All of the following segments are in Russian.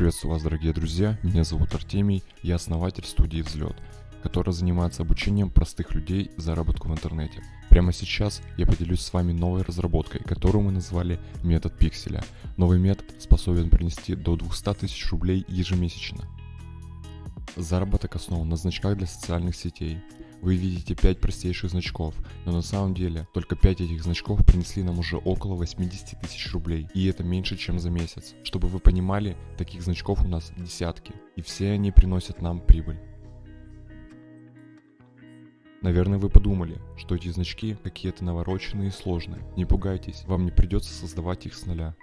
Приветствую вас, дорогие друзья. Меня зовут Артемий, я основатель студии «Взлет», которая занимается обучением простых людей заработку в интернете. Прямо сейчас я поделюсь с вами новой разработкой, которую мы назвали метод пикселя. Новый метод способен принести до 200 тысяч рублей ежемесячно. Заработок основан на значках для социальных сетей, вы видите 5 простейших значков, но на самом деле только 5 этих значков принесли нам уже около 80 тысяч рублей, и это меньше, чем за месяц. Чтобы вы понимали, таких значков у нас десятки, и все они приносят нам прибыль. Наверное, вы подумали, что эти значки какие-то навороченные и сложные. Не пугайтесь, вам не придется создавать их с нуля.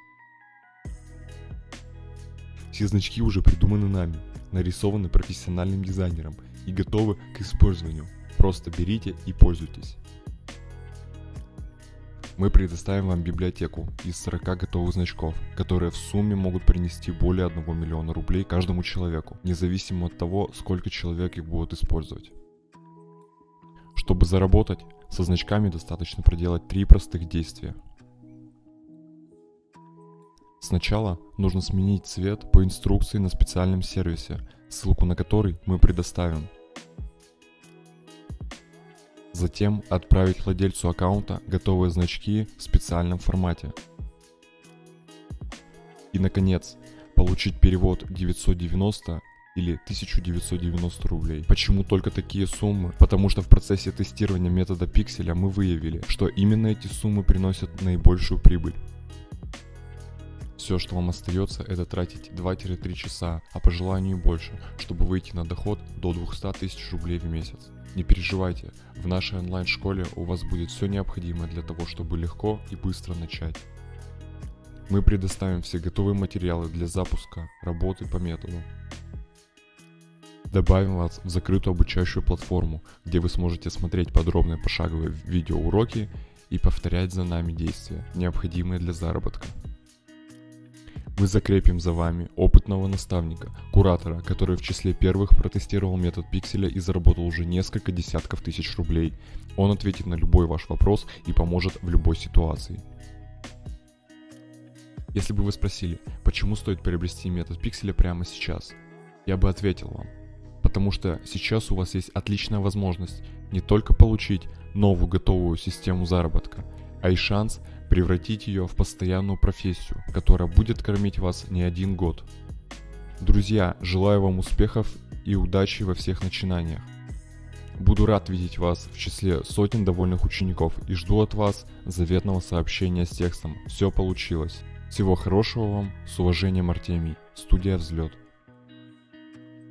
Все значки уже придуманы нами, нарисованы профессиональным дизайнером и готовы к использованию. Просто берите и пользуйтесь. Мы предоставим вам библиотеку из 40 готовых значков, которые в сумме могут принести более 1 миллиона рублей каждому человеку, независимо от того, сколько человек их будут использовать. Чтобы заработать, со значками достаточно проделать три простых действия. Сначала нужно сменить цвет по инструкции на специальном сервисе, ссылку на который мы предоставим. Затем отправить владельцу аккаунта готовые значки в специальном формате. И наконец, получить перевод 990 или 1990 рублей. Почему только такие суммы? Потому что в процессе тестирования метода пикселя мы выявили, что именно эти суммы приносят наибольшую прибыль. Все, что вам остается, это тратить 2-3 часа, а по желанию больше, чтобы выйти на доход до 200 тысяч рублей в месяц. Не переживайте, в нашей онлайн-школе у вас будет все необходимое для того, чтобы легко и быстро начать. Мы предоставим все готовые материалы для запуска работы по методу. Добавим вас в закрытую обучающую платформу, где вы сможете смотреть подробные пошаговые видеоуроки и повторять за нами действия, необходимые для заработка. Мы закрепим за вами опытного наставника, куратора, который в числе первых протестировал метод пикселя и заработал уже несколько десятков тысяч рублей. Он ответит на любой ваш вопрос и поможет в любой ситуации. Если бы вы спросили, почему стоит приобрести метод пикселя прямо сейчас, я бы ответил вам. Потому что сейчас у вас есть отличная возможность не только получить новую готовую систему заработка, а и шанс превратить ее в постоянную профессию, которая будет кормить вас не один год. Друзья, желаю вам успехов и удачи во всех начинаниях. Буду рад видеть вас в числе сотен довольных учеников и жду от вас заветного сообщения с текстом «Все получилось». Всего хорошего вам, с уважением Артемий, студия «Взлет».